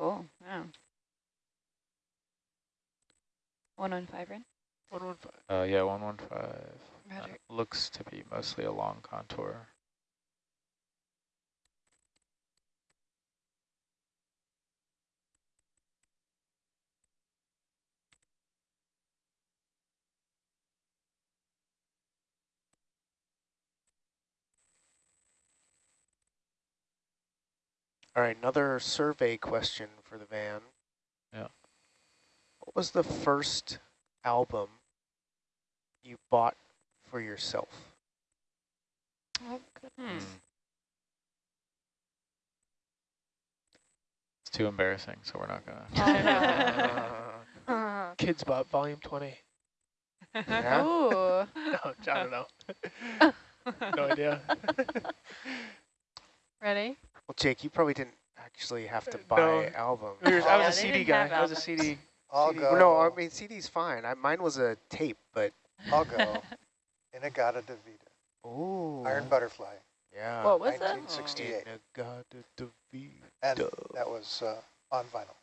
Cool. Yeah. 115, Ren? 115. Uh, yeah, 115. Uh, Roger. looks to be mostly a long contour. All right, another survey question for the van. Yeah. What was the first album you bought for yourself? Oh, goodness. Hmm. It's too embarrassing, so we're not gonna. Uh, Kidz Bop Volume 20. yeah? Ooh. No, I don't know. no idea. Ready? Well, Jake, you probably didn't actually have to buy No. albums. I was Yeah, a CD guy. I was a. CD. I'll CD. go. No, I mean CD's fine. I, mine was a tape, but I'll go. In-A-Gadda-Da-Vida. ooh, Iron Butterfly. Yeah. What was that? 1968. Inagata And that was uh, on vinyl.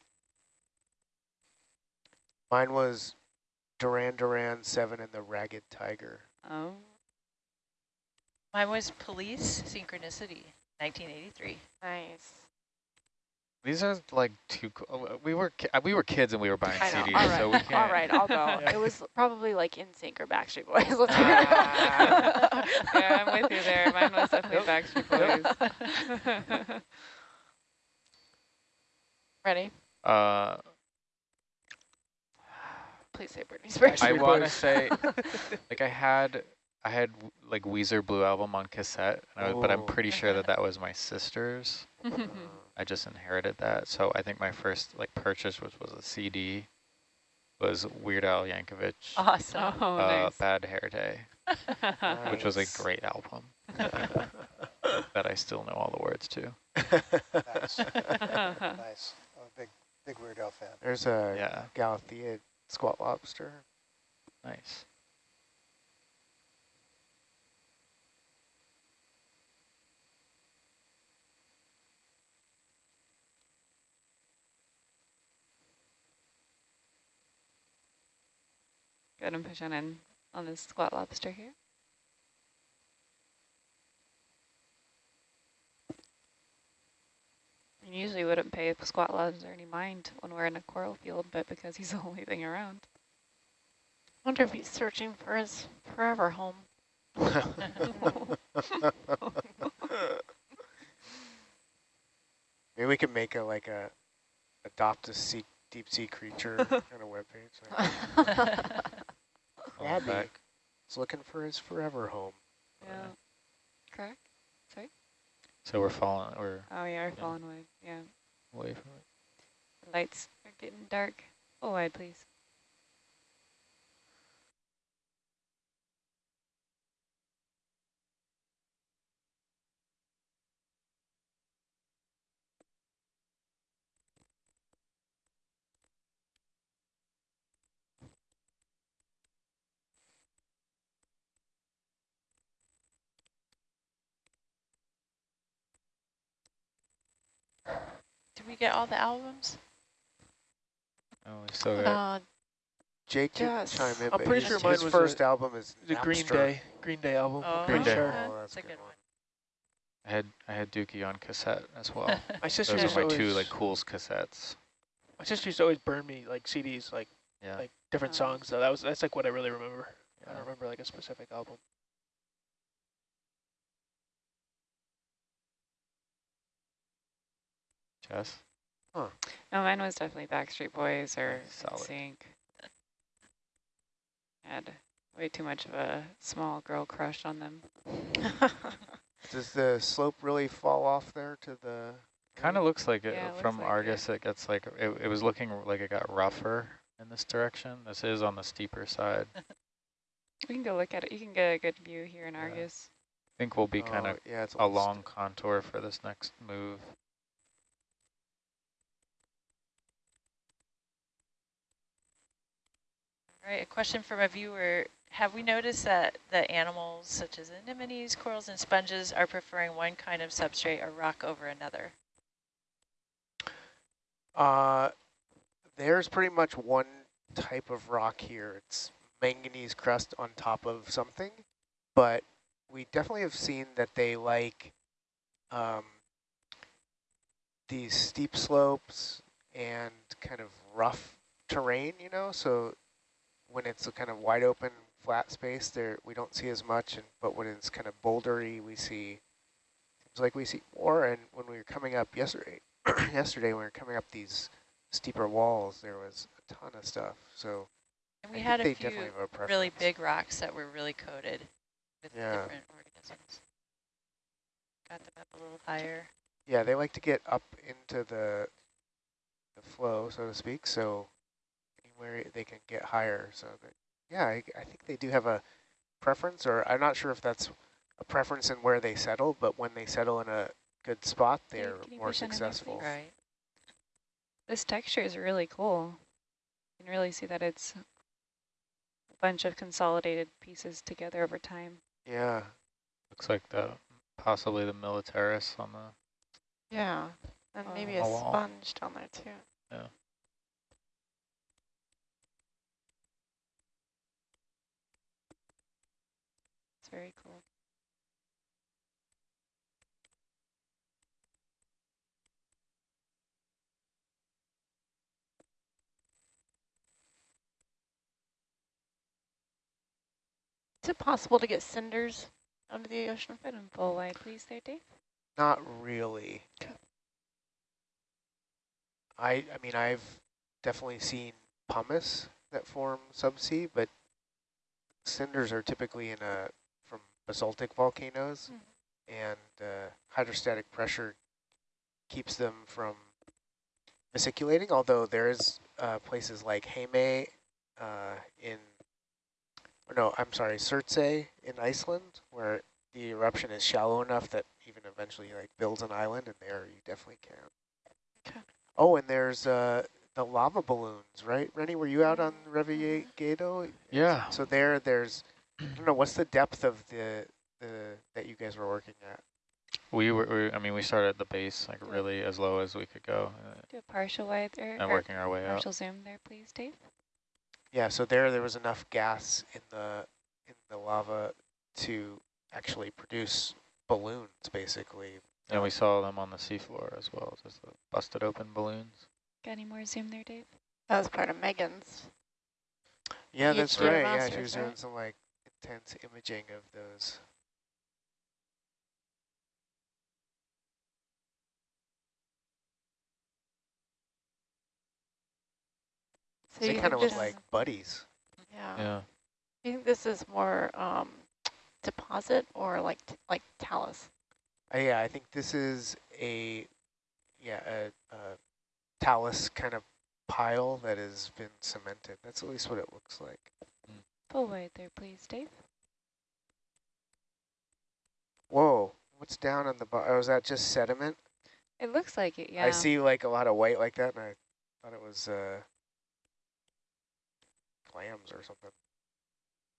Mine was Duran Duran Seven and the Ragged Tiger. Oh. Mine was Police Synchronicity, 1983. Nice. These are like too. co- uh, We were uh, we were kids and we were buying I know. CDs, All right. so we can't. All right, I'll go. Yeah. It was probably like NSYNC or Backstreet Boys. Let's Ah. yeah, I'm with you there. Mine was definitely Backstreet Boys. Ready? Uh, Please say Britney Spears. I want to say, like I had, I had like Weezer Blue Album on cassette, and I but I'm Oh. pretty sure that that was my sister's. I just inherited that, so I think my first like purchase was was a CD, was Weird Al Yankovic, Awesome. oh, uh, nice. Bad Hair Day, which was a great album that I still know all the words to. Nice. nice. I'm a big, big Weird Al fan. There's a Yeah, Galathea Squat Lobster. nice. Good, and push on in on this squat lobster here. I usually wouldn't pay a squat lobster any mind when we're in a coral field, but because he's the only thing around. I wonder if he's searching for his forever home. Maybe we could make a like a adopt a sea, deep sea creature kind of webpage. Like, All Abby back. is looking for his forever home. yeah. Correct? Sorry? So we're falling, we're Oh, yeah, we're Yeah. falling away. Yeah. away from it. The lights are getting dark. Oh, wide, please. We get all the albums? Oh, we still got. Uh, Jake, you can Yes. chime in. I'm pretty sure mine his was first a- album is The Green Day. Green Day album. Oh, Green Day. yeah, Oh, that's that's a a good good one. I had I had Dookie on cassette as well. My sister Those are to my two always- like cools cassettes. My sister used to always burn me like CDs, like Yeah. like different Oh. songs. So that was that's like what I really remember. I don't remember like a specific album. Jess. no, oh, mine was definitely Backstreet Boys or Solid. Sync. Had way too much of a small girl crush on them. Does the slope really fall off there to the? Kind of looks like it Yeah, it from like Argus. It. gets like it, it was looking like it got rougher in this direction. This is on the steeper side. We can go look at it. You can get a good view here in Yeah. Argus. think we'll be kind Oh, of yeah, it's a long contour for this next move. Right, a question from a viewer. Have we noticed that the animals such as anemones, corals, and sponges are preferring one kind of substrate or rock over another? Uh, there's pretty much one type of rock here. It's manganese crust on top of something, but we definitely have seen that they like um, these steep slopes and kind of rough terrain, you know, so when it's a kind of wide open flat space there we don't see as much and but when it's kind of bouldery we see seems like we see more and when we were coming up yesterday yesterday when we were coming up these steeper walls there was a ton of stuff so And we I had a few a really big rocks that were really coated with Yeah. different organisms. Got them up a little higher. Yeah, they like to get up into the the flow, so to speak. So anywhere they can get higher. So that yeah, I, I think they do have a preference, or I'm not sure if that's a preference in where they settle, but when they settle in a good spot, they're can you more push in on your successful. Right. This texture is really cool. You can really see that it's a bunch of consolidated pieces together over time. Yeah, Looks like the possibly the militaris on the Yeah, and Oh. maybe A a sponge down there too. yeah. Very cool. Is it possible to get cinders out of the ocean? Put them full wide, please, there, Dave. not really. I I mean I've definitely seen pumice that form subsea, but cinders are typically in a basaltic volcanoes, and uh, hydrostatic pressure keeps them from vesiculating. Although there's uh, places like Heimaey uh, in, or no, I'm sorry, Surtsey in Iceland, where the eruption is shallow enough that even eventually like builds an island, and there you definitely can. Okay. Oh, and there's uh, the lava balloons, right? Rennie, were you out on Revillagigedo? Yeah. So there, there's, I don't know, what's the depth of the, the that you guys were working at? We were, we, I mean, we started at the base, like Yeah. really as low as we could go, uh, Do a partial wide there, and or working our way up. partial zoom there, please, Dave. Yeah, so there, there was enough gas in the in the lava to actually produce balloons, basically. And we saw them on the seafloor as well, just the busted open balloons. Got any more zoom there, Dave? That was part of Megan's. Yeah, PhD that's right. Yeah, she was doing right? some like intense imaging of those. So they you kind of think look like buddies. Yeah. Yeah. You think this is more um, deposit or like t like talus? Uh, yeah, I think this is a yeah a, a talus kind of pile that has been cemented. That's at least what it looks like. Full wide there, please, Dave. Whoa, what's down on the bottom? Oh, is that just sediment? It looks like it, yeah. I see like a lot of white like that, and I thought it was uh, clams or something.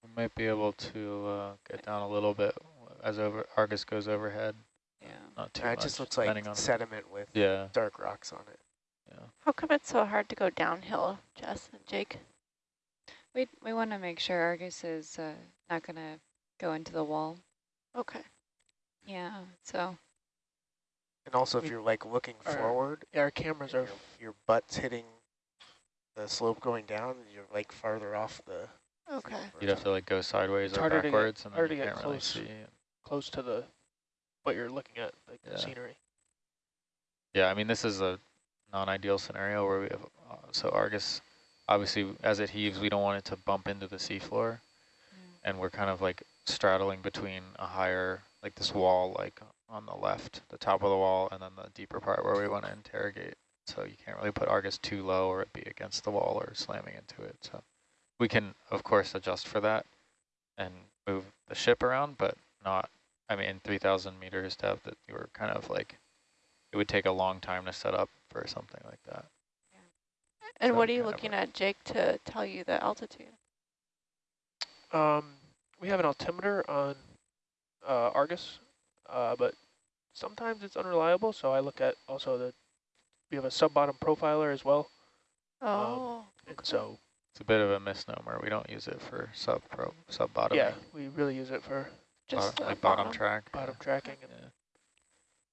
We might be able to uh, get down a little bit as over Argus goes overhead. Yeah. Not too it much. just looks like depending on sediment with Yeah. dark rocks on it. Yeah. How come it's so hard to go downhill, Jess and Jake? We, we want to make sure Argus is uh, not going to go into the wall. Okay. Yeah, so And also, if We- you're like looking Our- forward, Yeah, our cameras are your butt's hitting the slope going down, and you're like farther off the. Okay. You'd have to like go sideways It's or harder to get- backwards, and then harder you to get can't really close. see. close to the what you're looking at, like Yeah. the scenery. Yeah, I mean, this is a non-ideal scenario where we have, uh, so Argus, obviously, as it heaves, we don't want it to bump into the seafloor. Mm. And we're kind of like straddling between a higher, like this wall, like on the left, the top of the wall, and then the deeper part where we want to interrogate. So you can't really put Argus too low or it'd be against the wall or slamming into it. So we can, of course, adjust for that and move the ship around, but not, I mean, 3,000 meters depth, that you were kind of like, it would take a long time to set up for something like that. And what are you looking at, Jake, to tell you the altitude? Um, we have an altimeter on uh, Argus, uh, but sometimes it's unreliable. So I look at also the we have a sub-bottom profiler as well. Oh, And so, It's a bit of a misnomer. We don't use it for sub pro sub bottom. yeah, we really use it for just the like bottom, track. bottom tracking and Yeah.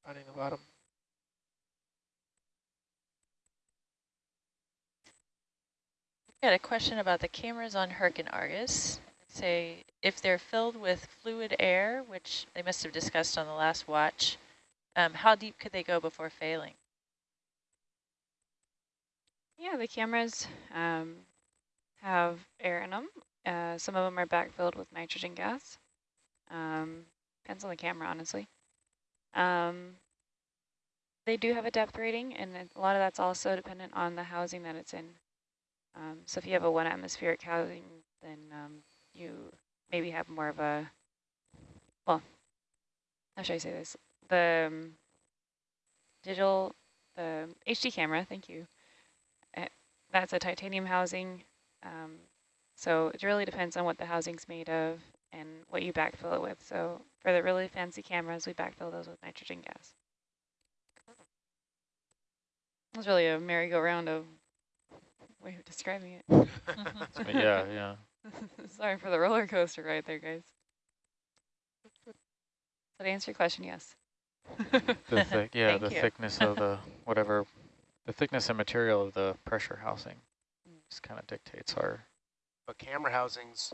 finding the bottom. Got a question about the cameras on Herc and Argus. Say if they're filled with fluid air, which they must have discussed on the last watch, um, how deep could they go before failing? Yeah, the cameras um, have air in them. Uh, some of them are backfilled with nitrogen gas. Um, depends on the camera, honestly. Um, they do have a depth rating, and a lot of that's also dependent on the housing that it's in. Um, so if you have a one atmospheric housing, then um, you maybe have more of a, well, how should I say this? The um, digital, the HD camera, thank you, that's a titanium housing. Um, so it really depends on what the housing's made of and what you backfill it with. So for the really fancy cameras, we backfill those with nitrogen gas. It's really a merry-go-round of way of describing it. Yeah, yeah. Sorry for the roller coaster right there, guys. So to answer your question, yes. The thick, yeah, Thank the you. thickness of the whatever, the thickness and material of the pressure housing Mm. just kind of dictates our. But camera housings,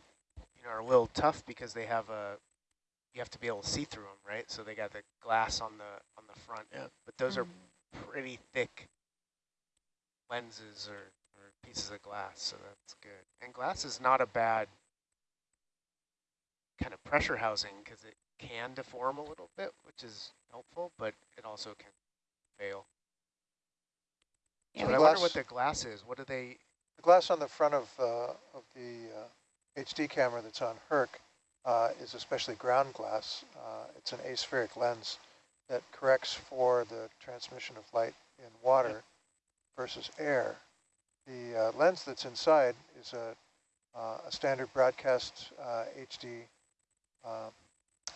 you know, are a little tough because they have a, you have to be able to see through them, right? So they got the glass on the on the front. Yeah. But those are Mm. pretty thick lenses or, or pieces of glass, so that's good. And glass is not a bad kind of pressure housing because it can deform a little bit, which is helpful, but it also can fail. Yeah, I wonder what the glass is. What do they, The glass on the front of, uh, of the uh, HD camera that's on Herc uh, is especially ground glass. Uh, it's an aspheric lens that corrects for the transmission of light in water versus air. The uh, lens that's inside is a, uh, a standard broadcast HD uh,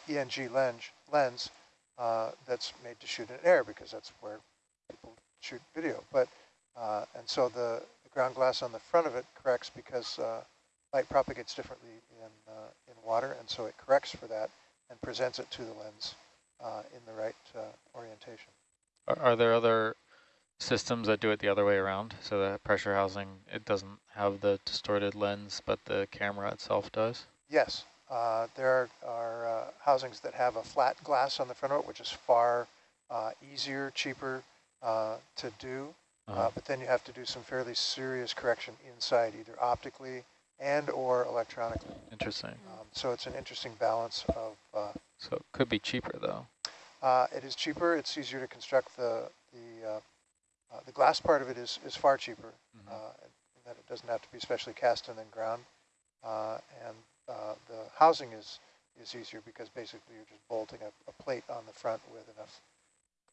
ENG lens, lens uh, that's made to shoot in air because that's where people shoot video. But uh, and so the, the ground glass on the front of it corrects because light propagates differently in, in water, and so it corrects for that and presents it to the lens in the right orientation. Are there other systems that do it the other way around? So the pressure housing, it doesn't have the distorted lens, but the camera itself does? Yes, uh, there are, are uh, housings that have a flat glass on the front of it, which is far uh, easier, cheaper uh, to do. Uh-huh. Uh, but then you have to do some fairly serious correction inside, either optically and or electronically. Interesting. Um, so it's an interesting balance of uh, So it could be cheaper though. Uh, it is cheaper. It's easier to construct. The the glass part of it is is far cheaper. Mhm. Uh, in that it doesn't have to be specially cast and then ground. Uh, and uh, the housing is is easier because basically you're just bolting a, a plate on the front with enough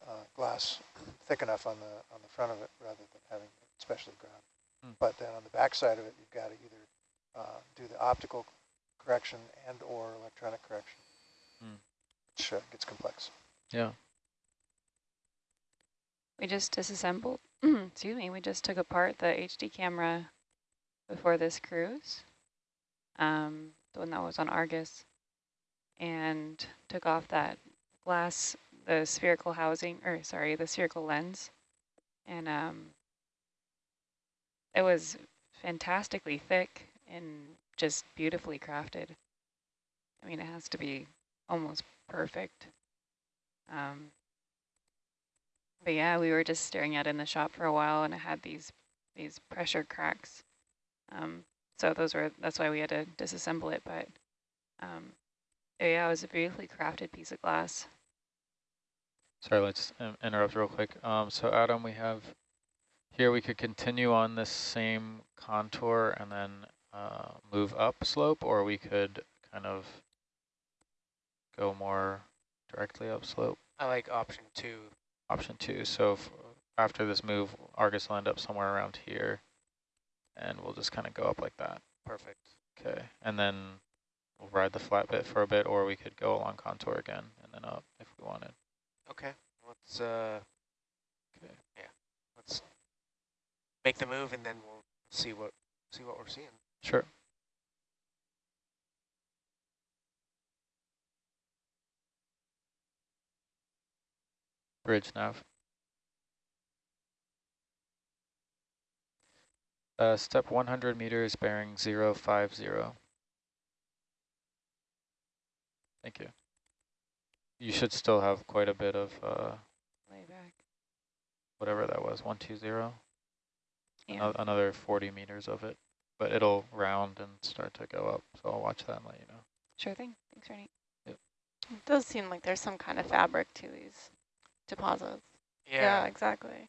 uh, glass thick enough on the on the front of it rather than having it specially ground. Hmm. But then on the back side of it, you've got to either uh, do the optical correction and or electronic correction, Hmm. which uh, gets complex. Yeah. We just disassembled, excuse me, we just took apart the HD camera before this cruise, um, the one that was on Argus, and took off that glass, the spherical housing, or sorry, the spherical lens. And um, it was fantastically thick and just beautifully crafted. I mean, it has to be almost perfect. Um, but yeah, we were just staring at it in the shop for a while, and it had these these pressure cracks. Um, so those were that's why we had to disassemble it. But um, yeah, it was a beautifully crafted piece of glass. Sorry, let's um, interrupt real quick. Um, so Adam, we have here we could continue on this same contour and then uh, move up slope, or we could kind of go more directly up slope. I like option two. Option two. So after this move, Argus will end up somewhere around here, and we'll just kind of go up like that. Perfect. Okay, and then we'll ride the flat bit for a bit, or we could go along contour again and then up if we wanted. Okay, let's uh, Okay. yeah, let's make the move and then we'll see what see what we're seeing. Sure. Bridge nav. Uh, step 100 meters bearing 050. Thank you. You should still have quite a bit of uh, Layback. whatever that was, 120. Yeah. Ano- Another 40 meters of it, but it'll round and start to go up. So I'll watch that and let you know. Sure thing. Thanks, Ernie. It does seem like there's some kind of fabric to these deposits. Yeah, exactly.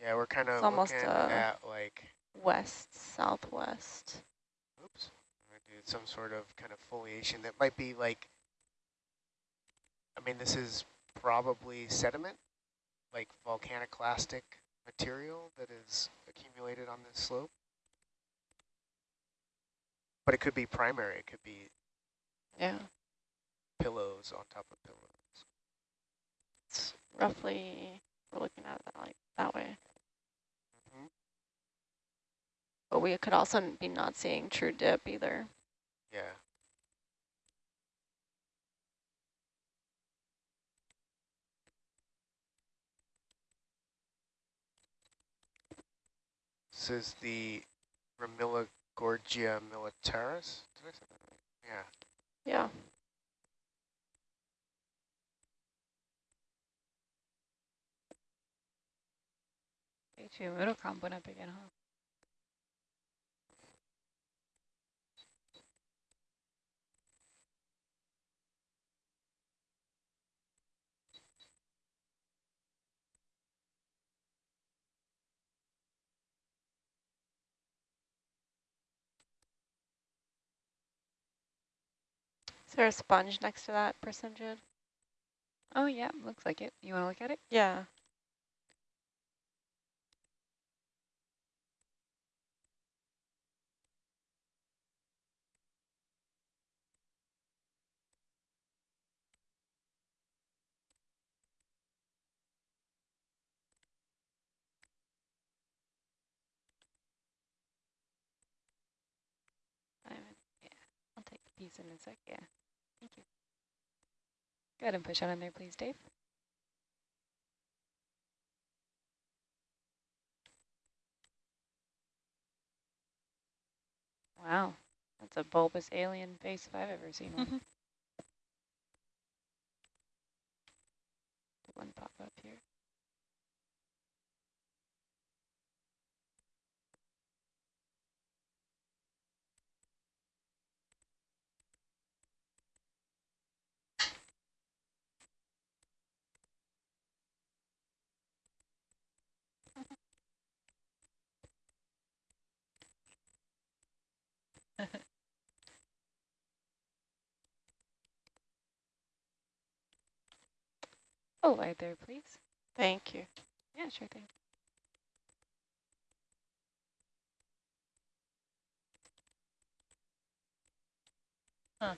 Yeah, we're kind of almost, uh, at like, West, southwest. oops, I'm gonna do some sort of kind of foliation that might be like, I mean, this is probably sediment, like volcaniclastic material that is accumulated on this slope. But it could be primary, it could be Yeah, pillows on top of pillows. it's roughly, we're looking at it like that way. Mhm. But we could also be not seeing true dip either. Yeah. This is the Gorgia militaris. Did I say that right? Yeah. Yeah. H2 motocomp went up again, huh? Is there a sponge next to that percentage? Oh, yeah, looks like it. You want to look at it? Yeah. Piece in a sec. Yeah, thank you. Go ahead and push on in there, please, Dave. Wow, that's a bulbous alien face if I've ever seen one. Did one pop up here? Oh, right there, please. Thank you. Yeah, sure thing. Huh.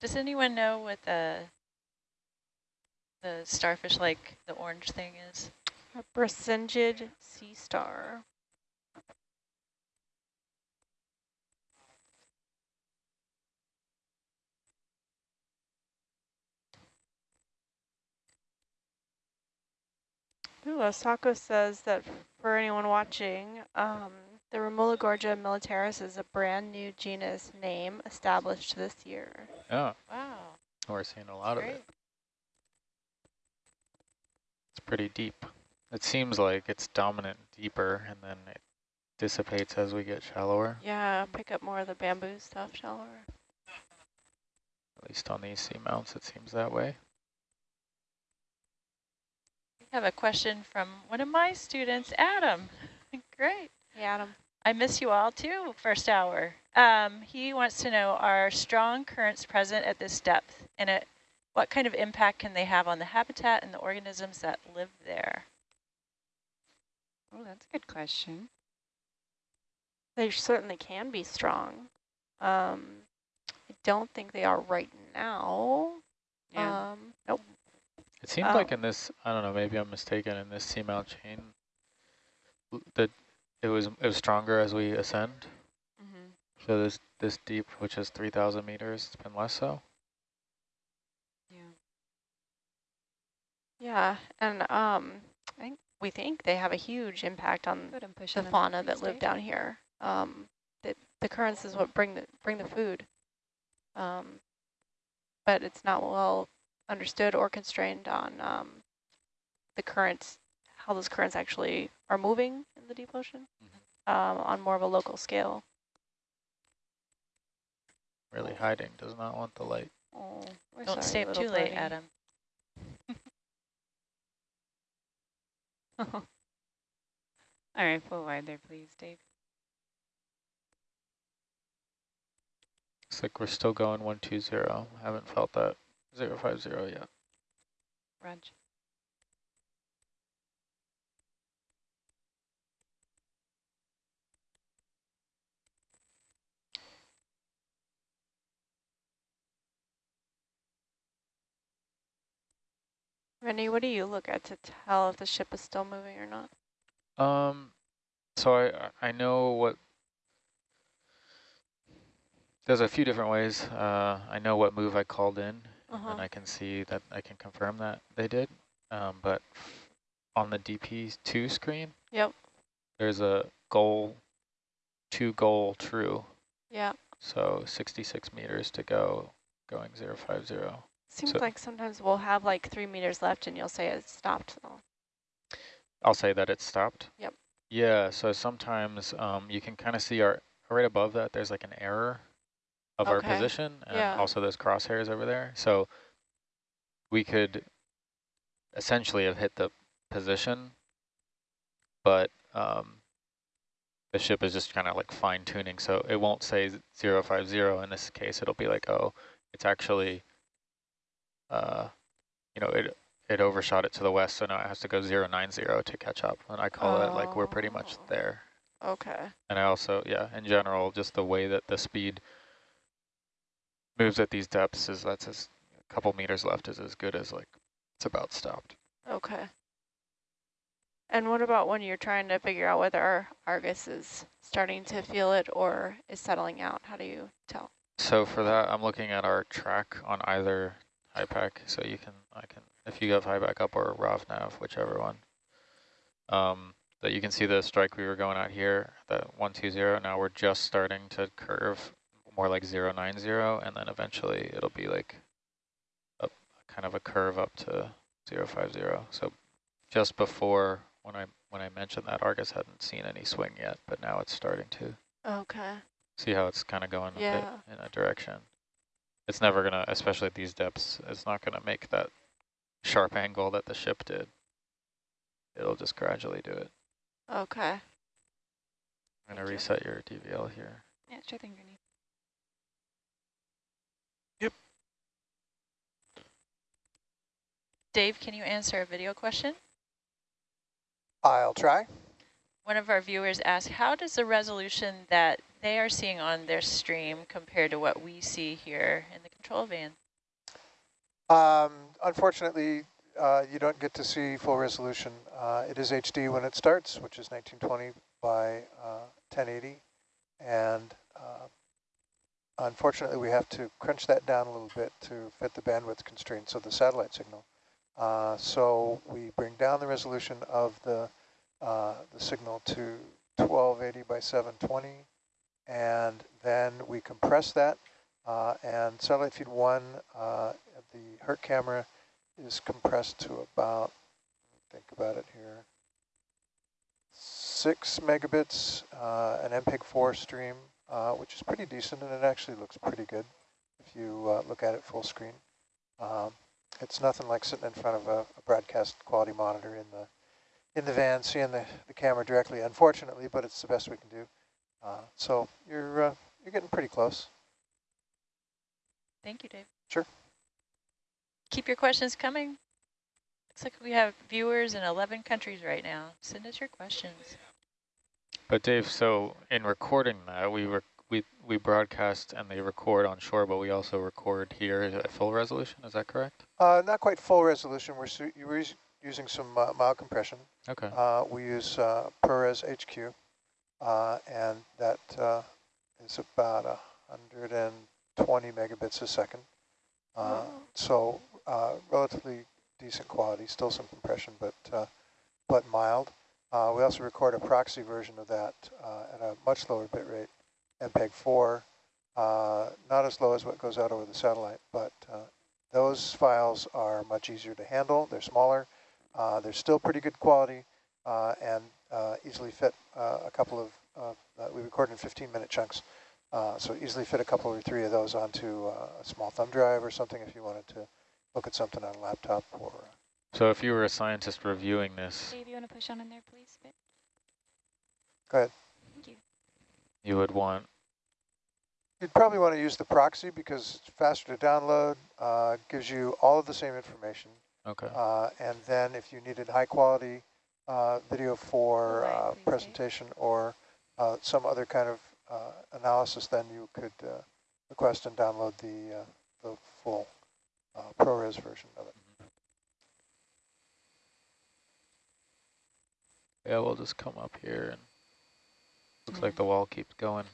Does anyone know what the the starfish like the orange thing is? A Brisingid sea star. Ooh, Osako says that for anyone watching, um, the Remulogorgia militaris is a brand new genus name established this year. Yeah, Wow. we're seeing a lot of Great. it. It's pretty deep. It seems like it's dominant deeper and then it dissipates as we get shallower, Yeah, pick up more of the bamboo stuff shallower. at least on these seamounts it seems that way. We have a question from one of my students, Adam. Great. Hey, Adam. I miss you all too, first hour. Um, he wants to know, are strong currents present at this depth? And it, what kind of impact can they have on the habitat and the organisms that live there? Oh, that's a good question. They certainly can be strong. Um, I don't think they are right now. Yeah. Um, nope. It seems Oh. like in this, I don't know, maybe I'm mistaken, in this seamount chain, that it was it was stronger as we ascend. mm-hmm. So this this deep, which is 3,000 meters, it's been less so. Yeah, and um, I think we think they have a huge impact on Good, I'm pushing the fauna that live down here. Um, the, the currents is what bring the bring the food. Um, but it's not well understood or constrained on um, the currents, how those currents actually are moving in the deep ocean um, on more of a local scale. Really hiding, does not want the light. Oh, we're Don't sorry, stay up little too late. Adam. All right, full wide there, please, Dave. Looks like we're still going 120. Haven't felt that 050 yet. Raj. Rennie, what do you look at to tell if the ship is still moving or not? Um, so I I know what. There's a few different ways. Uh, I know what move I called in, Uh-huh. and I can see that I can confirm that they did. Um, but on the DP2 screen, Yep. there's a goal, two goal true. Yeah. So 66 meters to go, going 050. Seems So- like sometimes we'll have like three meters left and you'll say it's stopped though. I'll say that it's stopped. Yep. Yeah, so sometimes um, you can kind of see our, right above that, there's like an error of our position and Yeah. also those crosshairs over there. So we could essentially have hit the position, but um, the ship is just kind of like fine tuning. So it won't say 050 in this case. It'll be like, oh, it's actually, uh, you know, it it overshot it to the west, so now it has to go 090 to catch up. And I call it like we're pretty much Oh. there. Okay. And I also, yeah, in general, just the way that the speed moves at these depths is that's as a couple meters left is as good as like it's about stopped. Okay. And what about when you're trying to figure out whether Argus is starting to feel it or is settling out? How do you tell? So for that, I'm looking at our track on either HiPAP. So you can, I can, if you have high HiPAP up or RovNav, whichever one, um, that you can see the strike we were going at here, that 120. Now we're just starting to curve more like 090, and then eventually it'll be like a kind of a curve up to 050. So just before when I when I mentioned that Argus hadn't seen any swing yet, but now it's starting to. Okay. See how it's kind of going a Yeah. bit in a direction. It's never going to, especially at these depths, it's not going to make that sharp angle that the ship did. It'll just gradually do it. Okay. I'm going Thank to you. reset your DVL here. Yeah, sure thing, Granny. Yep. Dave, can you answer a video question? I'll try. One of our viewers asked, how does the resolution that they are seeing on their stream compared to what we see here in the control van? Um, unfortunately, uh, you don't get to see full resolution. Uh, it is HD when it starts, which is 1920 by uh, 1080. And uh, unfortunately, we have to crunch that down a little bit to fit the bandwidth constraints of the satellite signal. Uh, so we bring down the resolution of the, uh, the signal to 1280 by 720. And then we compress that uh, and satellite feed one, uh, the Herc camera is compressed to about, think about it here, six megabits, uh, an MPEG-4 stream, uh, which is pretty decent, and it actually looks pretty good if you uh, look at it full screen. Um, it's nothing like sitting in front of a, a broadcast quality monitor in the in the van, seeing the, the camera directly, unfortunately, but it's the best we can do. Uh, so you're uh, you're getting pretty close. Thank you, Dave. Sure. Keep your questions coming. Looks like we have viewers in 11 countries right now. Send us your questions. But Dave, so in recording that, we rec we we broadcast and they record on shore, but we also record here at full resolution. Is that correct? Uh, not quite full resolution. We're, su we're using some uh, mild compression. Okay. Uh, we use uh, ProRes HQ, uh, and that uh, is about 120 megabits a second. Uh, so uh, relatively decent quality, still some compression, but uh, but mild. Uh, we also record a proxy version of that uh, at a much lower bit rate, MPEG-4, uh, not as low as what goes out over the satellite, but uh, those files are much easier to handle. They're smaller. Uh, they're still pretty good quality uh, and Uh, easily fit uh, a couple of, uh, we record in 15-minute chunks, so easily fit a couple or three of those onto a small thumb drive or something if you wanted to look at something on a laptop or So if you were a scientist reviewing this, Dave, you want to push on in there, please? Bit? Go ahead. Thank you. you would want, You'd probably want to use the proxy because it's faster to download, uh, gives you all of the same information. okay. Uh, and then if you needed high quality uh, video for uh, presentation or uh, some other kind of uh, analysis, then you could uh, request and download the, uh, the full uh, ProRes version of it. Yeah, we'll just come up here and looks Hmm. like the wall keeps going.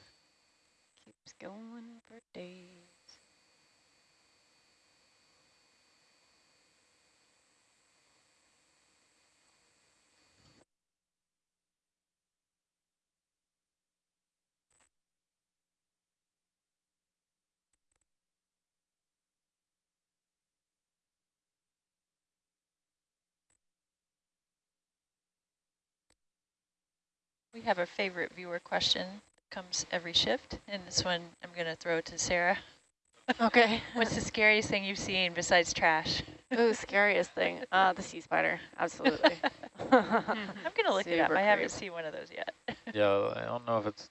Keeps going for days. We have a favorite viewer question. That comes every shift, and this one I'm going to throw to Sarah. Okay. What's the scariest thing you've seen besides trash? Ooh, scariest thing. Uh, the sea spider. Absolutely. I'm going to look it up. Super I haven't seen one of those yet. Yeah, I don't know if it's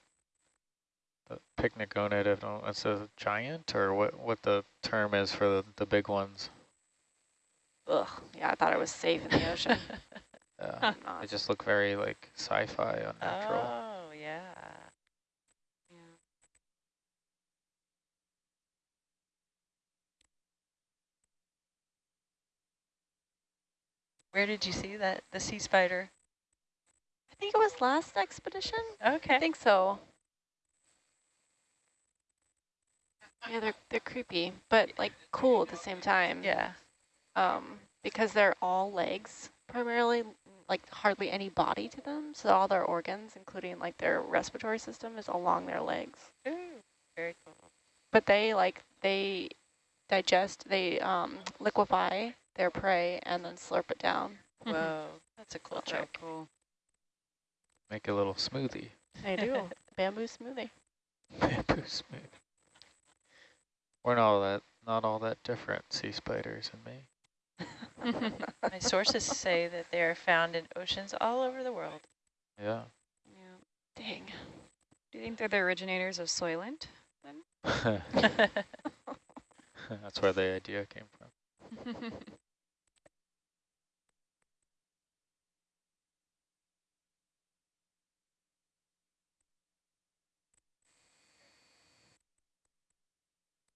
the pycnogonid, if it's a giant or what, what the term is for the, the big ones. Ugh. Yeah, I thought it was safe in the ocean. Yeah. Not. They just look very like sci-fi unnatural. Oh, yeah. Yeah. Where did you see that, the sea spider? I think it was last expedition. Okay. I think so. Yeah, they're they're creepy, but like cool at the same time. Yeah. Um, because they're all legs primarily, like hardly any body to them. So all their organs, including like their respiratory system, is along their legs. Ooh, very cool. But they like they digest, they um liquefy their prey and then slurp it down. Whoa, that's a cool That's so trick. cool. Make a little smoothie. They do bamboo smoothie. Bamboo smoothie. We're not all that not all that different, sea spiders and me. My sources say that they are found in oceans all over the world. Yeah. Yeah. Dang. Do you think they're the originators of Soylent? That's where the idea came from.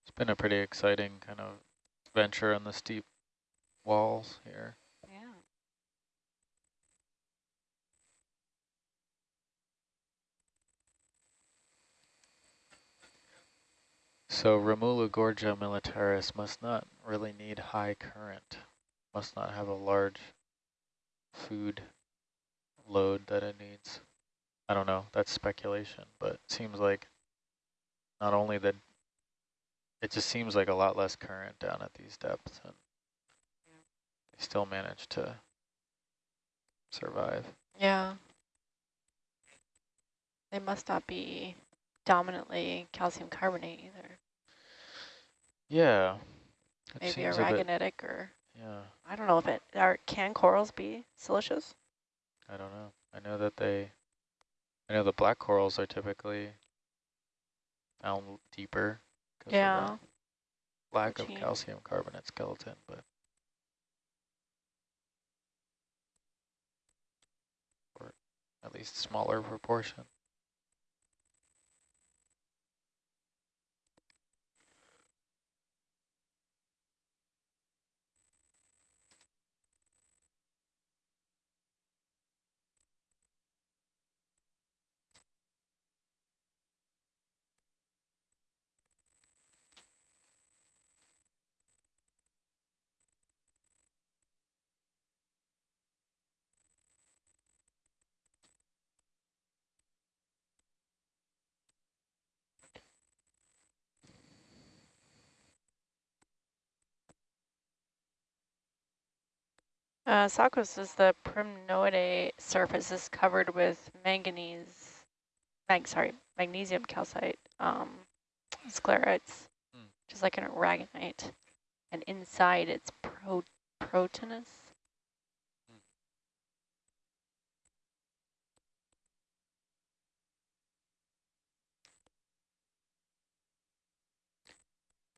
It's been a pretty exciting kind of venture on the steep walls here. yeah. So Romulu Gorgia militaris must not really need high current, must not have a large food load that it needs. I don't know, that's speculation, but it seems like not only that, it just seems like a lot less current down at these depths and they still manage to survive. Yeah. They must not be dominantly calcium carbonate either. Yeah. Maybe seems a aragonitic or Yeah, I don't know if it are can corals be silicious? I don't know. I know that they, I know the black corals are typically found deeper because of Yeah. that lack of calcium carbonate skeleton, but at least smaller proportion. Uh, Sakos is the primnoidae surface is covered with manganese, mag, sorry, magnesium calcite um, sclerites, Hmm. just like an aragonite. And inside it's pro proteinous.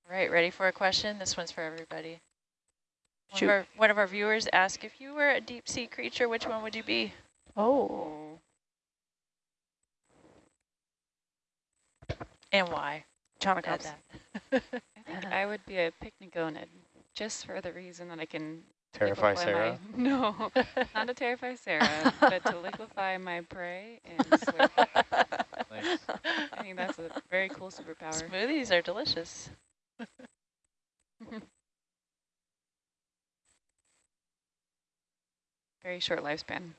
Right, ready for a question? This one's for everybody. One of, our, one of our viewers asked, if you were a deep sea creature, which one would you be? Oh. And why? Add Chaunacops. I think I would be a pycnogonid, just for the reason that I can Terrify Sarah. My, no, not to terrify Sarah, but to liquefy my prey and slurp. Nice. I think that's a very cool superpower. Smoothies are delicious. Very short lifespan.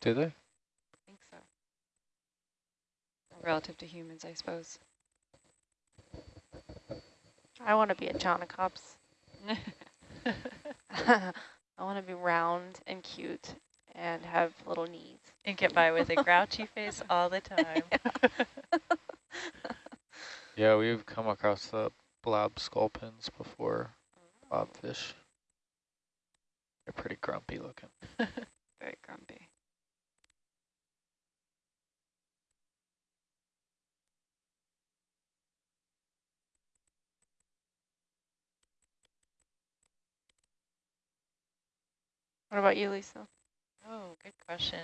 Do they? I think so. Relative to humans, I suppose. I want to be a Chaunacops. I want to be round and cute and have little knees. And get by with a grouchy face all the time. Yeah, we've come across the blob sculpins before, mm-hmm. blobfish. They're pretty grumpy looking. Very grumpy. What about you, Lisa? Oh, good question.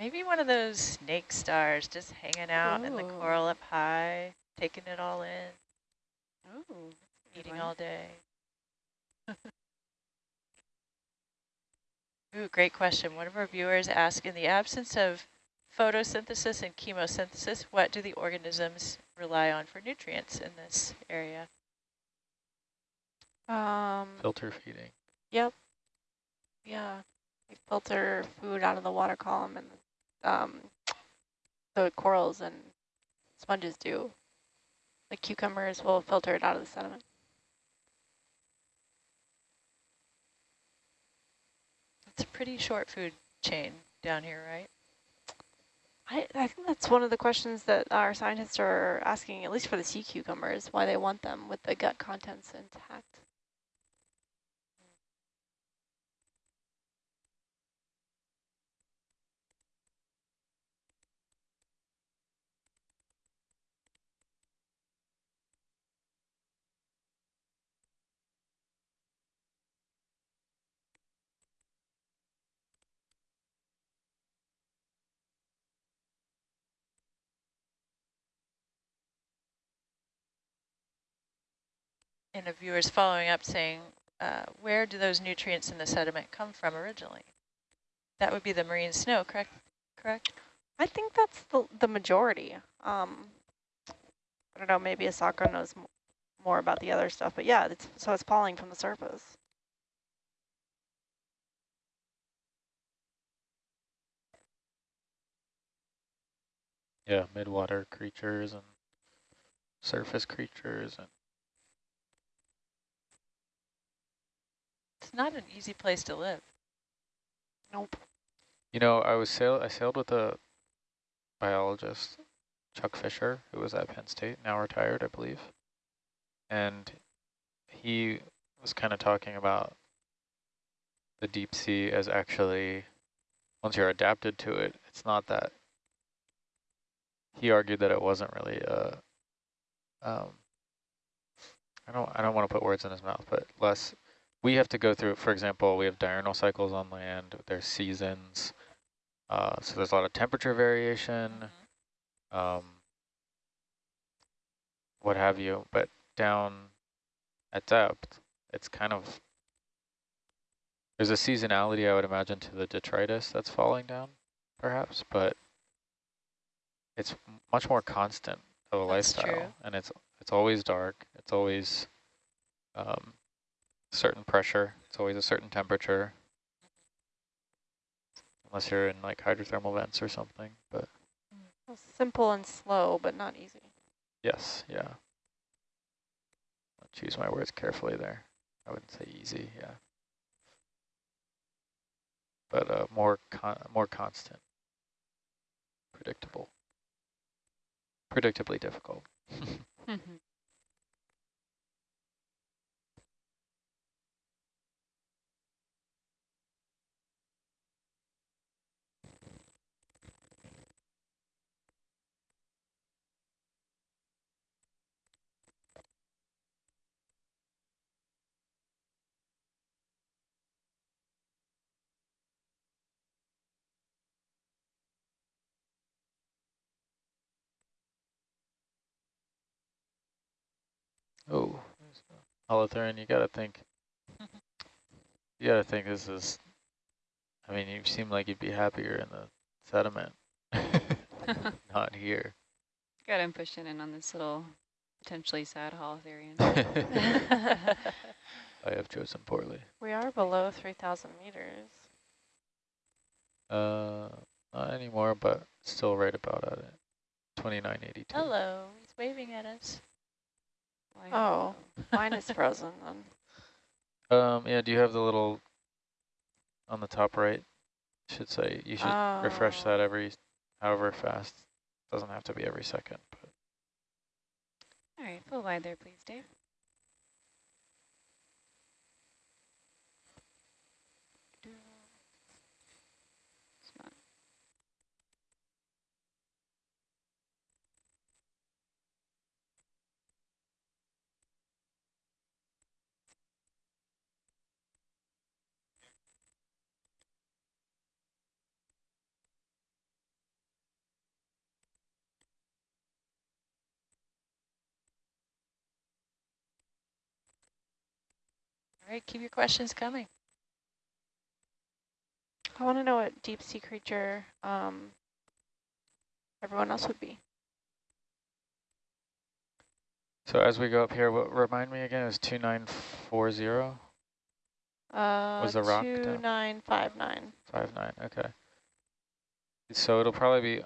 Maybe one of those snake stars just hanging out in the coral up high, taking it all in, Oh, eating one. all day. Ooh, great question. One of our viewers asked, in the absence of photosynthesis and chemosynthesis, what do the organisms rely on for nutrients in this area? Um, Filter feeding. yep. Yeah. We filter food out of the water column and um, the corals and sponges do. The cucumbers will filter it out of the sediment. It's a pretty short food chain down here, right? I, I think that's one of the questions that our scientists are asking, at least for the sea cucumbers, why they want them with the gut contents intact. And a viewer's following up saying, uh, where do those nutrients in the sediment come from originally? That would be the marine snow, correct? Correct? I think that's the, the majority. Um, I don't know, maybe Asako knows m more about the other stuff, but yeah, it's, so it's falling from the surface. Yeah, midwater creatures and surface creatures and It's not an easy place to live. Nope. You know, I was sail I sailed with a biologist, Chuck Fisher, who was at Penn State, now retired, I believe. And he was kind of talking about the deep sea as actually, once you're adapted to it, it's not that. He argued that it wasn't really a, um, I don't, I don't want to put words in his mouth, but less we have to go through, for example, we have diurnal cycles on land, there's seasons, Uh, so there's a lot of temperature variation, Mhm. um, what have you. But down at depth, it's kind of, there's a seasonality, I would imagine, to the detritus that's falling down, perhaps, but it's much more constant of a That's lifestyle. true. And it's it's always dark. It's always um, certain pressure. It's always a certain temperature. Unless you're in like hydrothermal vents or something, but Simple and slow, but not easy. yes, yeah. I'll choose my words carefully there. I wouldn't say easy, yeah. But uh, more con more constant, predictable, predictably difficult. Oh, Holothurian, you gotta think. You gotta think this is. I mean, you seem like you'd be happier in the sediment, not here. Got him pushing in on this little potentially sad holothurian. I have chosen poorly. We are below 3,000 meters. Uh, not anymore, but still right about at it. 2982. Hello, he's waving at us. Oh. Mine is frozen then. Um, yeah, do you have the little on the top right? Should say you should refresh Oh. that every however fast. Doesn't have to be every second, but All right, full wide there, please, Dave. All right, keep your questions coming. I want to know what deep sea creature um, everyone else would be. so as we go up here, what remind me again is 2940 Uh, Was the rock down? 2959. 59. Okay. So it'll probably be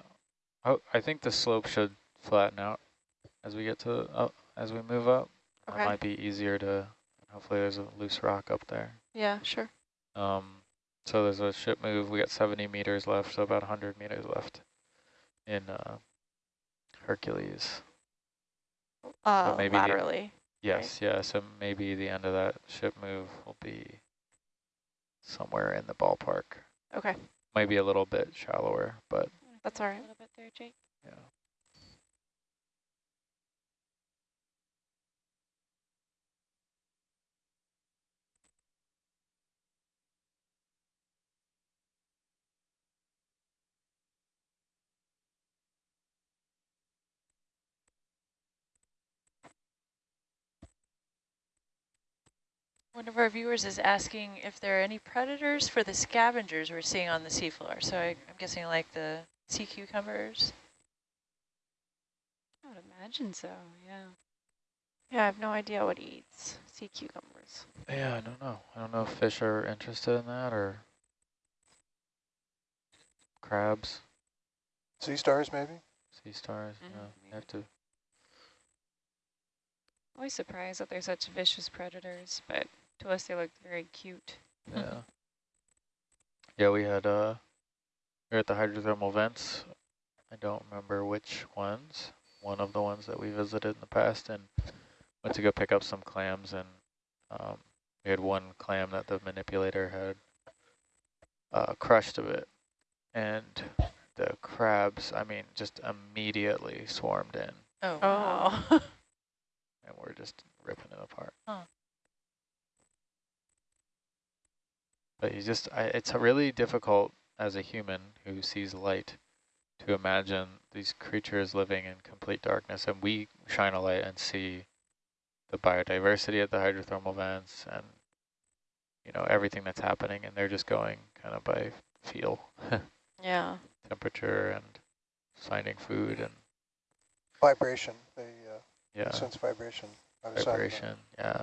oh, I think the slope should flatten out as we get to up as we move up. Okay. That might be easier to hopefully there's a loose rock up there. Yeah, sure. Um, so there's a ship move. We got 70 meters left, so about 100 meters left in uh, Hercules. Uh, maybe the- laterally. Yes, yeah. So maybe the end of that ship move will be somewhere in the ballpark. Okay, Maybe a little bit shallower, but that's all right. A little bit there, Jake. yeah. One of our viewers is asking if there are any predators for the scavengers we're seeing on the seafloor. So I, I'm guessing like the sea cucumbers. I would imagine so, yeah. Yeah, I have no idea what he eats. Sea cucumbers. Yeah, I don't know. I don't know if fish are interested in that or crabs, Sea stars, maybe? sea stars. Mhm, Yeah, you maybe. have to. Always surprised that they're such vicious predators, but to us they look very cute. Yeah. yeah, we had uh, we were at the hydrothermal vents. I don't remember which ones. One of the ones that we visited in the past, and went to go pick up some clams, and um, we had one clam that the manipulator had uh, crushed a bit, and the crabs, I mean, just immediately swarmed in, Oh, Oh. wow. and we're just ripping it apart. Huh. But you just, I, it's really difficult as a human who sees light to imagine these creatures living in complete darkness and we shine a light and see the biodiversity at the hydrothermal vents and you know everything that's happening and they're just going kind of by feel Yeah. temperature and finding food and Vibration, they uh, yeah sense vibration. by the side of the- vibration yeah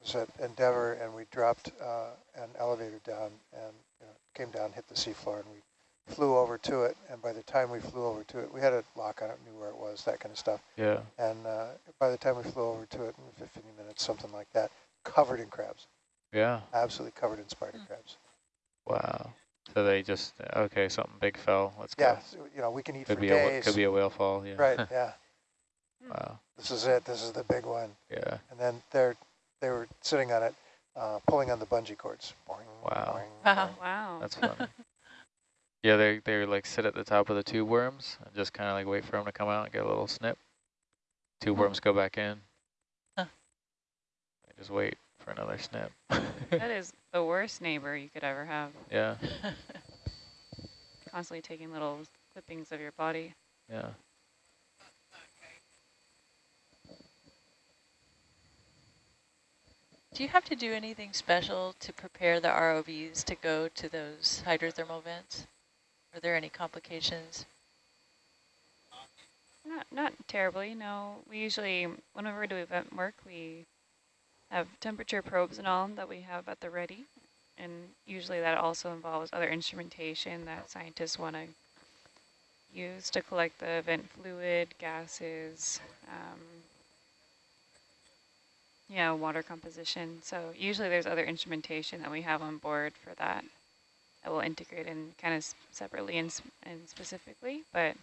was at Endeavour, and we dropped uh, an elevator down and you know, came down, hit the seafloor, and we flew over to it. And by the time we flew over to it, we had a lock on it, knew where it was, that kind of stuff. yeah And uh, by the time we flew over to it in 15 minutes, something like that, covered in crabs, yeah absolutely covered in spider crabs. wow so they just okay something big fell let's Yeah, go so, you know, we can eat could for be a days. could be a whale fall yeah right, yeah. wow This is it. This is the big one. yeah And then they're they were sitting on it, uh, pulling on the bungee cords. Boing, Wow. boing, Wow. boing. Wow. That's funny. yeah, they they like sit at the top of the tube worms and just kind of like wait for them to come out and get a little snip. Tube Hmm. worms go back in. Huh. They just wait for another snip. that is the worst neighbor you could ever have. yeah, Constantly taking little clippings of your body. yeah. Do you have to do anything special to prepare the ROVs to go to those hydrothermal vents? Are there any complications? Not not terribly, no. We usually, whenever we do vent work, we have temperature probes and all that we have at the ready. And usually that also involves other instrumentation that scientists want to use to collect the vent fluid, gases, um, yeah, water composition. So usually there's other instrumentation that we have on board for that that will integrate in kind of separately and, and specifically, but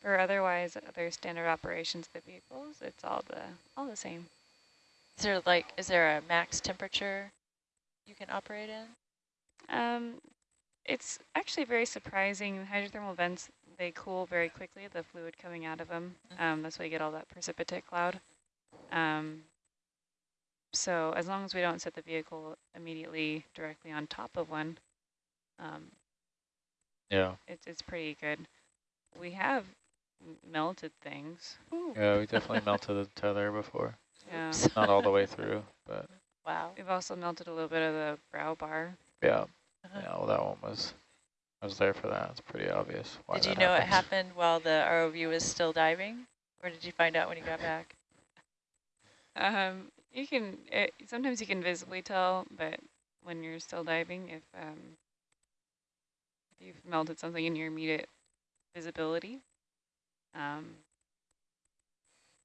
for otherwise other standard operations of the vehicles, it's all the all the same. Is there like, is there a max temperature you can operate in? Um, it's actually very surprising. Hydrothermal vents, they cool very quickly, the fluid coming out of them. Mhm. Um, that's why you get all that precipitate cloud. Um, so as long as we don't set the vehicle immediately directly on top of one, um, Yeah, it's, it's pretty good. We have melted things. yeah, we definitely melted a tether before. Yeah. Not all the way through, but Wow. We've also melted a little bit of the brow bar. yeah, Uh-huh. yeah. Well, that one was, I was there for that. It's pretty obvious. Why Did you that know it happened while the ROV was still diving? Or did you find out when you got back? Um, you can it, sometimes you can visibly tell, but when you're still diving, if um, if you've melted something in your immediate visibility, um,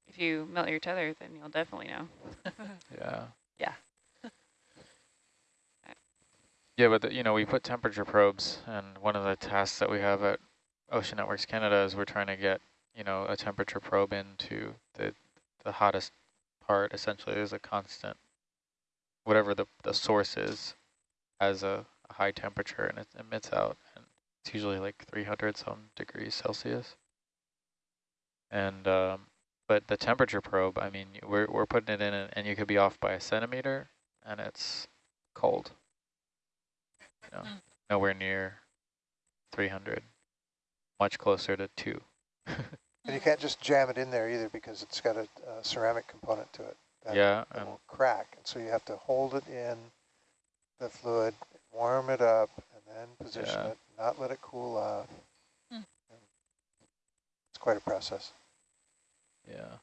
if you melt your tether, then you'll definitely know. Yeah. Yeah. yeah, but the, you know, we put temperature probes, and one of the tasks that we have at Ocean Networks Canada is we're trying to get, you know, a temperature probe into the the hottest part. Essentially, there's a constant, whatever the the source is, has a, a high temperature and it emits out, and it's usually like 300 some degrees Celsius. And um, but the temperature probe, I mean, we're we're putting it in, and, and you could be off by a centimeter, and it's cold. You know, Mm. nowhere near 300, much closer to two. And you can't just jam it in there either because it's got a, a ceramic component to it. That, yeah, that and will crack. And so you have to hold it in the fluid, warm it up, and then position Yeah. it, not let it cool off. Hmm. It's quite a process. yeah.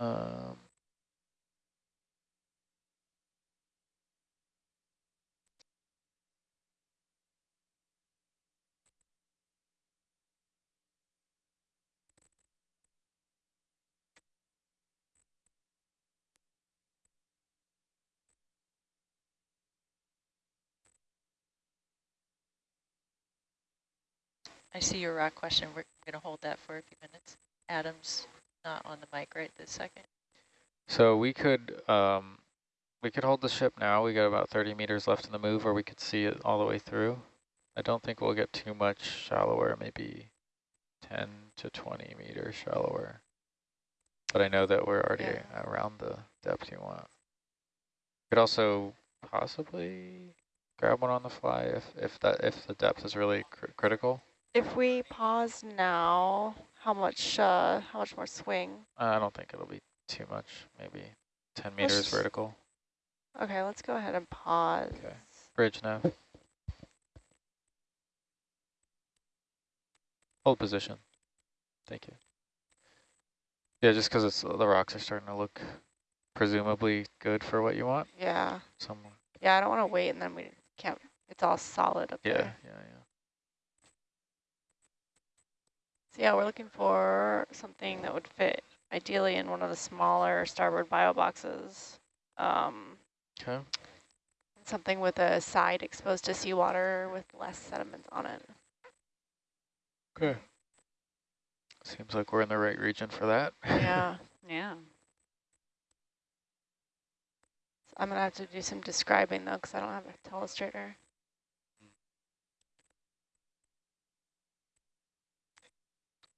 Um, I see your rock question. We're going to hold that for a few minutes. Adam's not on the mic right this second. so we could um, we could hold the ship now. We got about 30 meters left in the move, or we could see it all the way through. I don't think we'll get too much shallower, maybe 10 to 20 meters shallower. But I know that we're already Yeah. around the depth you want. Could also possibly grab one on the fly if if that if the depth is really cr critical. If we pause now, how much uh, how much more swing? I don't think it'll be too much. Maybe 10 Let's meters vertical. Okay, let's go ahead and pause. Okay. Bridge now. Hold position. Thank you. Yeah, just because it's the rocks are starting to look presumably good for what you want. Yeah, Some, yeah. I don't want to wait and then we can't. It's all solid up yeah, there. yeah, yeah. So yeah, we're looking for something that would fit ideally in one of the smaller starboard bio boxes. Um, Okay. something with a side exposed to seawater with less sediments on it. Okay. Seems like we're in the right region for that. Yeah. Yeah. I'm gonna have to do some describing though, because I don't have a telestrator.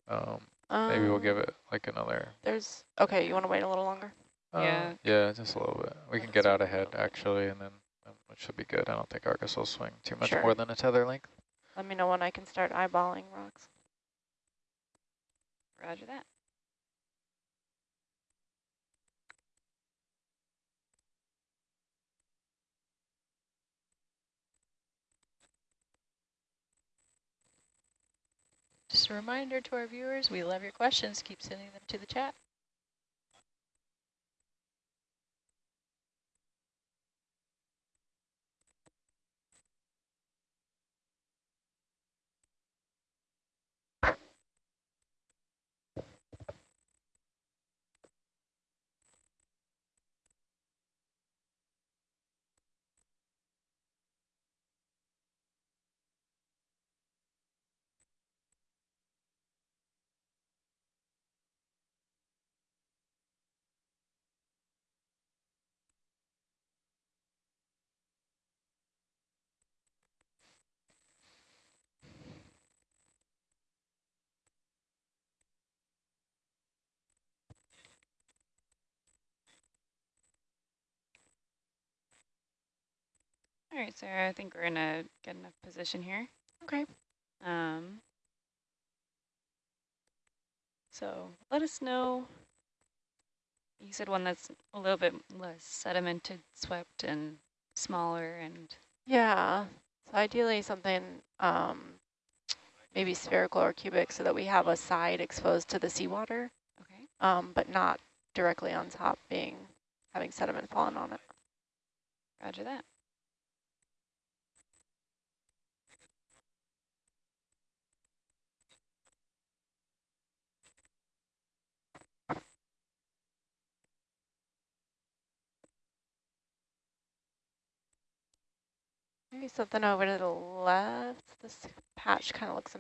Um, maybe we'll give Um, it like another. There's okay. You want to wait a little longer? Uh, Yeah. Yeah, just a little bit. We can get out ahead actually, and then um, it should be good. I don't think Argus will swing too much Sure. more than a tether length. Let me know when I can start eyeballing rocks. Roger that. Just a reminder to our viewers, we love your questions. Keep sending them to the chat. All right, Sarah, I think we're in a good enough position here. Okay. Um, so let us know. You said one that's a little bit less sedimented, swept, and smaller, and Yeah. So ideally something um, maybe spherical or cubic, so that we have a side exposed to the seawater, okay. um, but not directly on top, being having sediment falling on it. Roger that. Maybe something over to the left. This patch kind of looks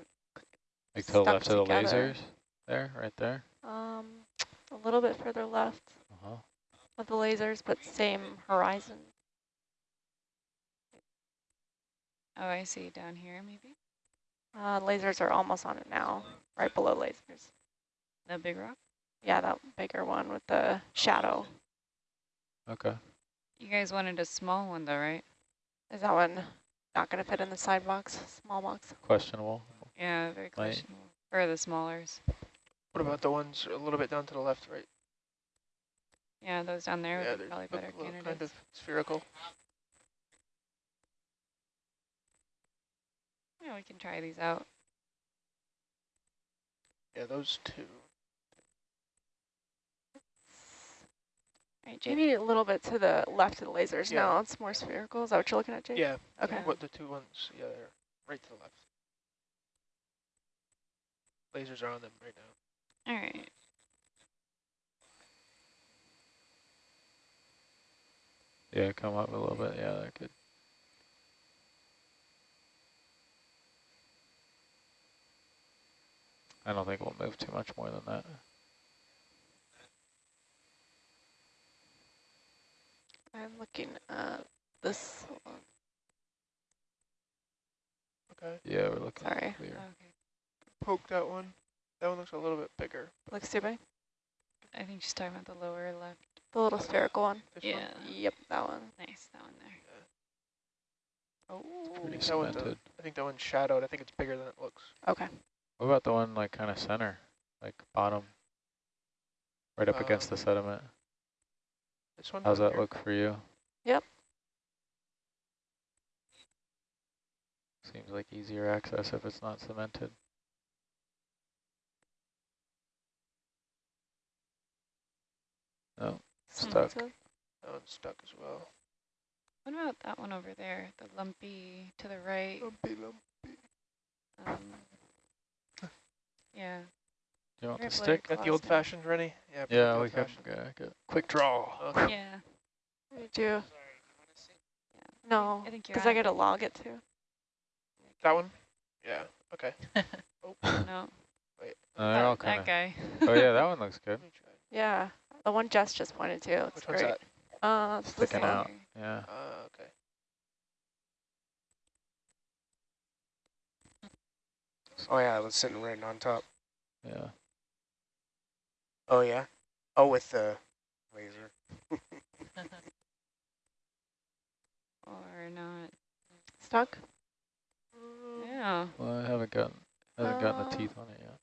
Like to the Stuck left of the together. lasers, there, right there. um, a little bit further left Uh huh. of the lasers, but same horizon. Oh, I see down here, maybe Uh, lasers are almost on it now, right below lasers. the big rock. Yeah, that bigger one with the shadow. Okay. You guys wanted a small one, though, right? Is that one not going to fit in the side box, small box? Questionable. Yeah, very Right. questionable. For the smallers. What about the ones a little bit down to the left, right? Yeah, those down there yeah, would be they're probably better a little kind of spherical. Yeah, we can try these out. Yeah, those two. Right, Jake. Maybe a little bit to the left of the lasers. Yeah. No, it's more spherical. Is that what you're looking at, Jake? Yeah. Okay. What the two ones? Yeah, they're right to the left. Lasers are on them right now. All right. Yeah, come up a little bit. Yeah, that could. I don't think we'll move too much more than that. I'm looking at this one. Okay. Yeah, we're looking Sorry. clear. Okay. Poke that one. That one looks a little bit bigger. Looks too big. I think she's talking about the lower left. The little spherical one. Yeah. one? Yep, that one. Nice, that one there. Yeah. Oh, Pretty That one's a- cemented. I think that one's shadowed. I think it's bigger than it looks. okay. What about the one like kind of center, like bottom, right up against the Um, sediment? This one. How's that here? look for you? Yep. Seems like easier access if it's not cemented. No, stuck. Cemented. That one's stuck as well. What about that one over there, the lumpy to the right? Lumpy, lumpy. Um, yeah. Do you want Very the stick? Got the old fashioned ready? Yeah. put Yeah, the we can old-fashioned. go, go. quick draw. Okay. Yeah. We do. No, I think you're because I on. got to log it too. That one? Yeah. Okay. oh. No. Wait. Uh, they're all that, kind that guy. Oh yeah, that one looks good. Let me try. Yeah, the one Jess just pointed to. Looks Which one's great. that? Uh, it's Sticking out. Yeah. Uh, okay. Oh yeah, it was sitting right on top. Yeah. Oh yeah. Oh, with the laser. Or not. Stuck. Yeah. Well, I haven't gotten haven't gotten the Uh, teeth on it yet.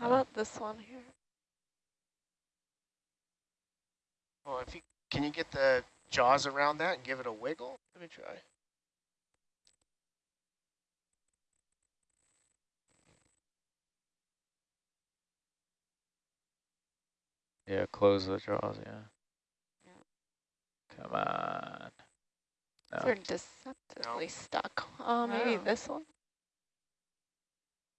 How Uh, about this one here? Well, if you can you get the jaws around that and give it a wiggle? Let me try. Yeah, close the jaws. Yeah. Yeah. Come on. No. They're deceptively stuck. Oh, maybe Wow. this one.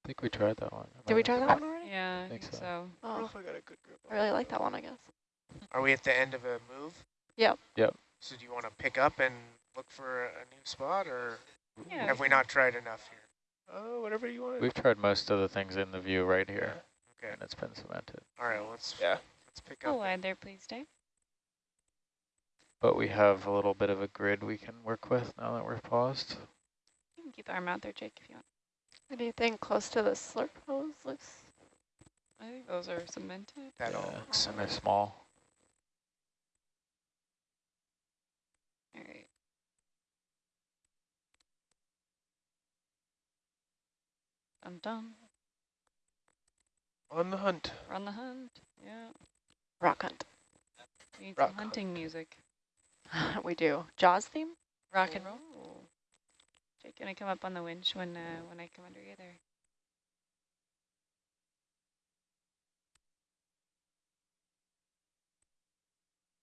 I think we tried that one. Am Did I we try that one already? Yeah, I Think think, so. so. I Oh, if I got a good grip. I really like that one. I guess. Are we at the end of a move? Yep. Yep. So do you want to pick up and look for a new spot, or Yeah. have we not tried enough here? Oh, whatever you want. We've tried most of the things in the view right here, Okay. and it's been cemented. All right, let's Yeah. Let's pick Go up. wide there, please, Dave. But we have a little bit of a grid we can work with now that we're paused. You can keep the arm out there, Jake, if you want. Anything close to the slurp hose looks. I think those are cemented. That all Yeah, looks and they're small. All right. Dun dun. On the hunt. We're on the hunt. Yeah. Rock hunt. We need Rock some hunting music. we do. Jaws theme. Rock and roll. Ooh. Jake, can I come up on the winch when uh, when I come under you there?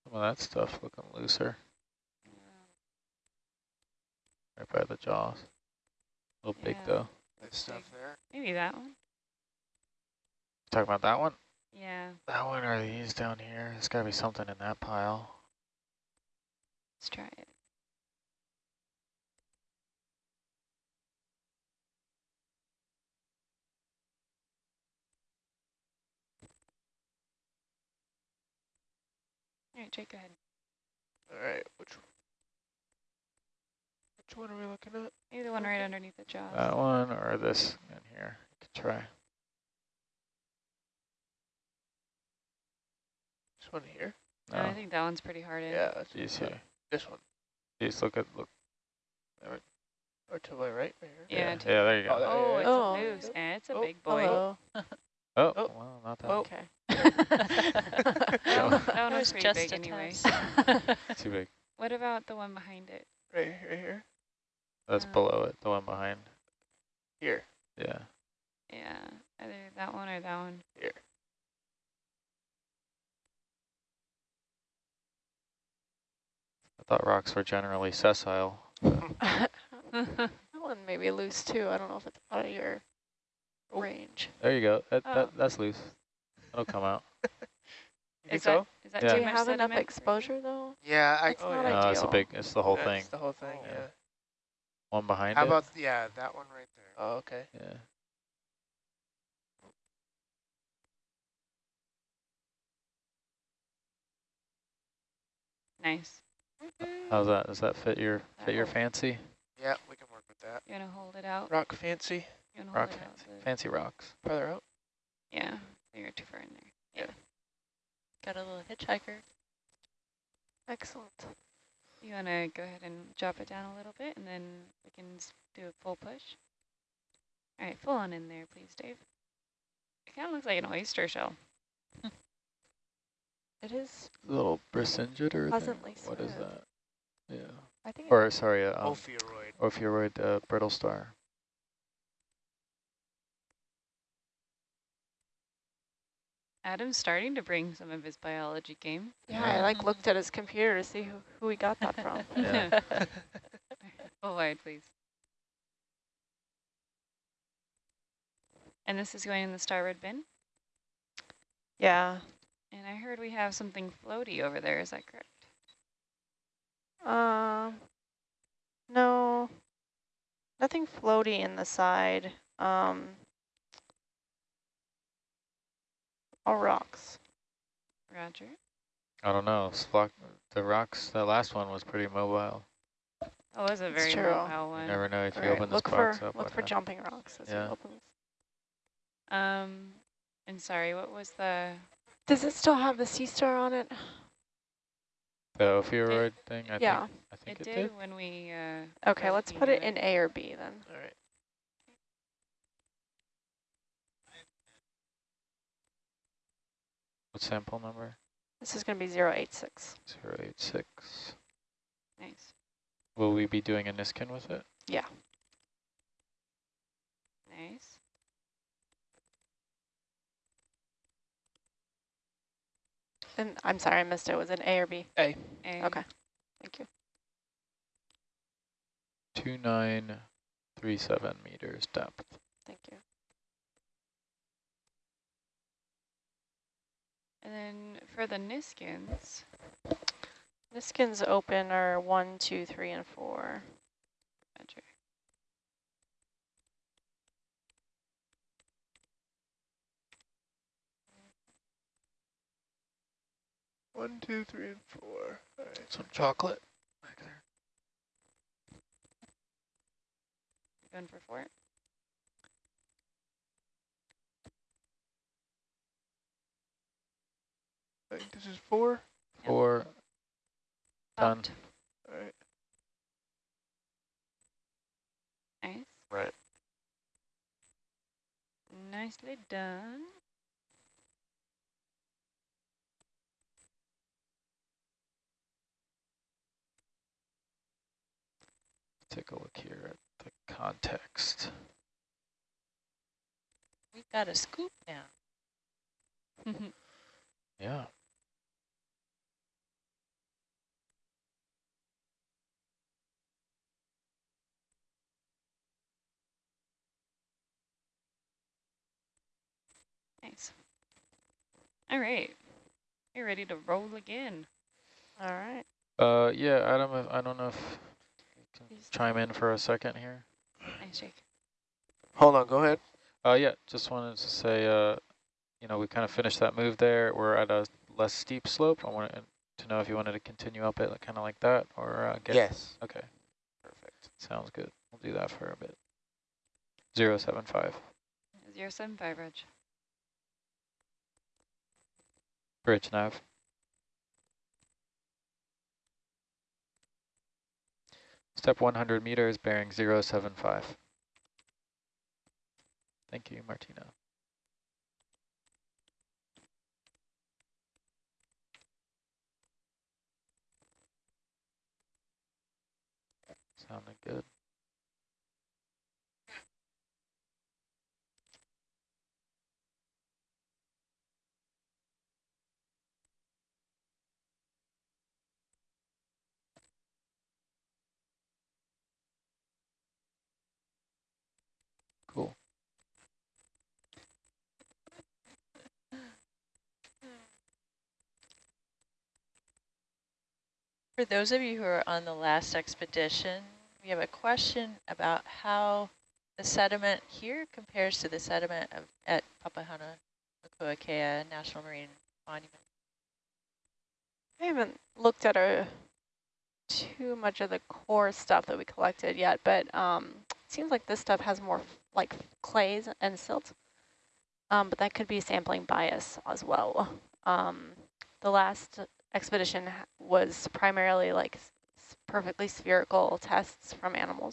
Some of that stuff looking looser right by the jaws. A little big though. This stuff there. Maybe that one. Talking about that one? Yeah. That one or these down here? There's got to be something in that pile. Let's try it. All right, Jake, go ahead. All right. Which which one are we looking at? Maybe the one right underneath the jaws. That one or this in here? You could try. One here. No, No. I think that one's pretty hard in. Yeah. That's These uh, here. This one. These look at look. Or to my right. Right here. Yeah, Yeah, yeah there you Oh, go. there- Oh, it's Oh. a loose. And it's a Oh, big boy. Hello. Oh, oh. well, not that Oh. Okay. That one, that one was was pretty just big a anyway. test. too big. What about the one behind it? Right, right here. That's Uh, below it, the one behind. Here. Yeah. Yeah, either that one or that one. Here. Thought rocks were generally sessile. that one may be loose too. I don't know if it's out of your Oh. range. There you go. That, Oh. that That's loose. It'll come out. You think Is so? that, is that Yeah. Do you much have enough sediment for you? exposure though? Yeah, I. It's Oh, not yeah. No, it's a big, it's the whole That's thing. the whole thing. Oh. Yeah. One behind How it. about yeah, that one right there. Oh, okay. Yeah. Nice. How's that? Does that fit your fit your fancy? Yeah, we can work with that. You want to hold it out? Rock fancy. You want to Rock hold it out? fancy. the- Fancy rocks. Farther out. Yeah, you're too far in there. Yeah. Got a little hitchhiker. Excellent. You want to go ahead and drop it down a little bit, and then we can do a full push? All right, full on in there, please, Dave. It kind of looks like an oyster shell. It is A little brisingid pleasantly What is that? Yeah. I think Or sorry, uh, um, Ophiuroid. Ophiuroid uh, brittle star. Adam's starting to bring some of his biology game. Yeah, I like looked at his computer to see who, who we got that from. Yeah. Full wide, please. And this is going in the starboard bin? yeah. And I heard we have something floaty over there, is that correct? Um, no, nothing floaty in the side. Um, all rocks. Roger. I don't know. Flock, the rocks, the last one was pretty mobile. Oh, it was a very true. mobile You one. never know if you All right, open this look box for up. look for hap- jumping rocks as Yeah. it opens. Um, and sorry, what was the, Does it still have the sea star on it? The Ophiuroid thing? I yeah. think, I think it it, did, did. when we, uh, Okay, let's put at it in A or B then. All right. What sample number? This is going to be 086. 086. Nice. Will we be doing a Niskin with it? Yeah. Nice. And I'm sorry, I missed it. Was it A or B? A. Okay. Thank you. 2937 meters depth. Thank you. And then for the Niskins, Niskins open are one, two, three, and four. Roger. One, two, three, and four. All right. Some chocolate back there. going for four. I think this is four. Yep. Four. Done. All right. Nice. Right. Nicely done. Take a look here at the context. We've got a scoop now. Yeah. nice. All right. You're ready to roll again. All right. Uh, yeah, Adam, if- I don't know if you can Please. Chime in for a second here. Nice shake. Hold on. Go ahead. Uh, yeah, just wanted to say, uh, you know, we kind of finished that move there. We're at a less steep slope. I wanted to know if you wanted to continue up it kind of like that or uh, get. Yes. Okay, Perfect. sounds good. We'll do that for a bit. Zero seven five. Zero seven five, Reg. Bridge nav. Step 100 meters, bearing 075. Thank you, Martina. Sounded good. Cool. For those of you who are on the last expedition, we have a question about how the sediment here compares to the sediment of, at Papahanaumokuakea National Marine Monument. I haven't looked at too much of the core stuff that we collected yet, but um, it seems like this stuff has more like clays and silt. Um, but that could be sampling bias as well. Um, the last expedition was primarily like perfectly spherical tests from animals.